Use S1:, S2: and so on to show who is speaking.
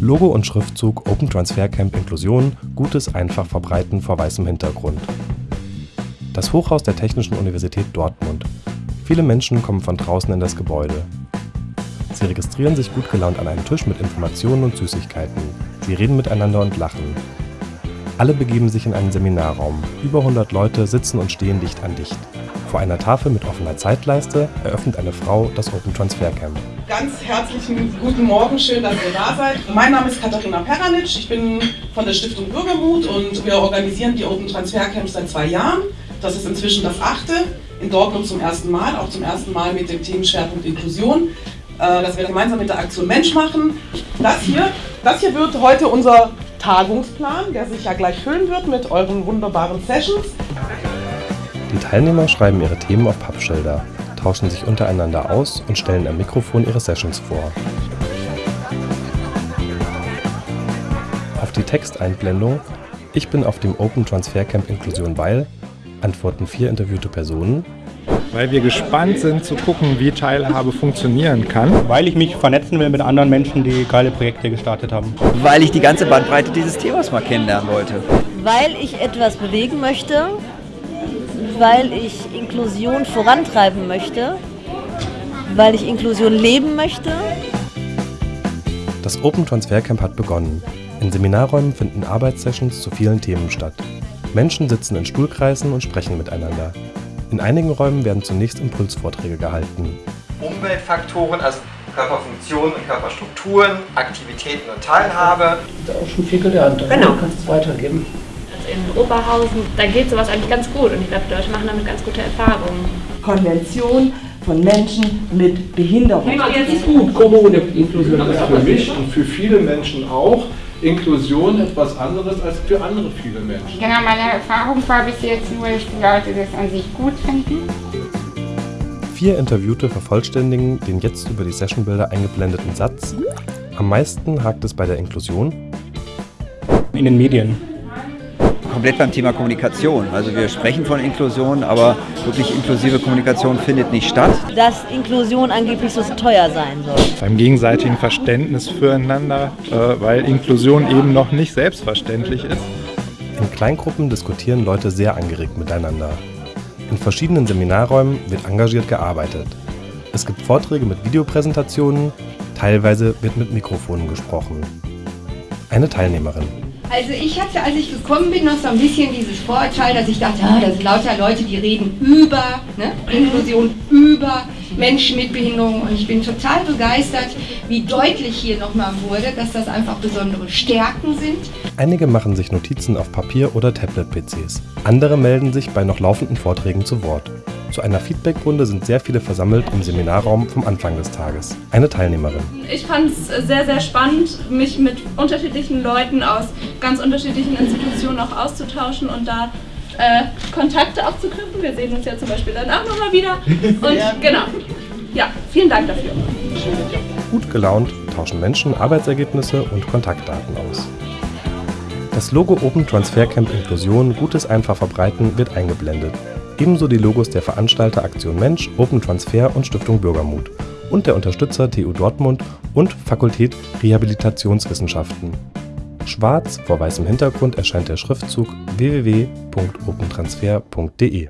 S1: Logo und Schriftzug Open Transfer Camp Inklusion Gutes einfach verbreiten vor weißem Hintergrund. Das Hochhaus der Technischen Universität Dortmund. Viele Menschen kommen von draußen in das Gebäude. Sie registrieren sich gut gelaunt an einem Tisch mit Informationen und Süßigkeiten. Sie reden miteinander und lachen. Alle begeben sich in einen Seminarraum. Über 100 Leute sitzen und stehen dicht an dicht. Vor einer Tafel mit offener Zeitleiste eröffnet eine Frau das Open Transfer Camp.
S2: Ganz herzlichen guten Morgen, schön, dass ihr da seid. Mein Name ist Katharina Peranic, ich bin von der Stiftung Bürgermut und wir organisieren die Open Transfer Camps seit zwei Jahren. Das ist inzwischen das achte, in Dortmund zum ersten Mal, auch zum ersten Mal mit dem Themenschwerpunkt Inklusion, äh, das wir gemeinsam mit der Aktion Mensch machen. Das hier, das hier wird heute unser Tagungsplan, der sich ja gleich füllen wird mit euren wunderbaren Sessions.
S1: Die Teilnehmer schreiben ihre Themen auf Pappschilder, tauschen sich untereinander aus und stellen am Mikrofon ihre Sessions vor. Auf die Texteinblendung Ich bin auf dem Open Transfer Camp Inklusion weil antworten vier interviewte Personen.
S3: Weil wir gespannt sind zu gucken, wie Teilhabe funktionieren kann.
S4: Weil ich mich vernetzen will mit anderen Menschen, die geile Projekte gestartet haben.
S5: Weil ich die ganze Bandbreite dieses Themas mal kennenlernen wollte.
S6: Weil ich etwas bewegen möchte, weil ich Inklusion vorantreiben möchte, weil ich Inklusion leben möchte.
S1: Das Open Transfer Camp hat begonnen. In Seminarräumen finden Arbeitssessions zu vielen Themen statt. Menschen sitzen in Stuhlkreisen und sprechen miteinander. In einigen Räumen werden zunächst Impulsvorträge gehalten.
S7: Umweltfaktoren, also Körperfunktionen und Körperstrukturen, Aktivitäten und Teilhabe.
S8: Da auch schon viel gelernt.
S9: Genau.
S8: Du kannst es weitergeben.
S9: In Oberhausen, da geht sowas eigentlich ganz gut und ich glaube, die Leute machen damit ganz gute Erfahrungen.
S10: Konvention von Menschen mit Behinderung.
S8: Das ist gut, Kommune, Inklusion. Das ist für mich und für viele Menschen auch Inklusion etwas anderes als für andere viele Menschen.
S11: Genau, meine Erfahrung war bis jetzt nur, dass die Leute das an sich gut finden.
S1: Vier Interviewte vervollständigen den jetzt über die Sessionbilder eingeblendeten Satz. Am meisten hakt es bei der Inklusion.
S4: In den Medien.
S5: Komplett beim Thema Kommunikation. Also wir sprechen von Inklusion, aber wirklich inklusive Kommunikation findet nicht statt.
S6: Dass Inklusion angeblich so teuer sein soll.
S3: Beim gegenseitigen Verständnis füreinander, äh, weil Inklusion eben noch nicht selbstverständlich ist.
S1: In Kleingruppen diskutieren Leute sehr angeregt miteinander. In verschiedenen Seminarräumen wird engagiert gearbeitet. Es gibt Vorträge mit Videopräsentationen, teilweise wird mit Mikrofonen gesprochen. Eine Teilnehmerin.
S11: Also ich hatte, als ich gekommen bin, noch so ein bisschen dieses Vorurteil, dass ich dachte, ah, das sind lauter Leute, die reden über ne, Inklusion, über Menschen mit Behinderung und ich bin total begeistert, wie deutlich hier nochmal wurde, dass das einfach besondere Stärken sind.
S1: Einige machen sich Notizen auf Papier oder Tablet-PCs. Andere melden sich bei noch laufenden Vorträgen zu Wort. Zu einer Feedbackrunde sind sehr viele versammelt im Seminarraum vom Anfang des Tages. Eine Teilnehmerin.
S9: Ich fand es sehr, sehr spannend, mich mit unterschiedlichen Leuten aus ganz unterschiedlichen Institutionen auch auszutauschen und da äh, Kontakte auch zu knüpfen. Wir sehen uns ja zum Beispiel dann auch nochmal wieder. Und genau. Ja, vielen Dank dafür.
S1: Gut gelaunt tauschen Menschen Arbeitsergebnisse und Kontaktdaten aus. Das Logo Open Transfer Camp Inklusion Gutes einfach verbreiten wird eingeblendet. Ebenso die Logos der Veranstalter Aktion Mensch, Open Transfer und Stiftung Bürgermut und der Unterstützer TU Dortmund und Fakultät Rehabilitationswissenschaften. Schwarz vor weißem Hintergrund erscheint der Schriftzug www.opentransfer.de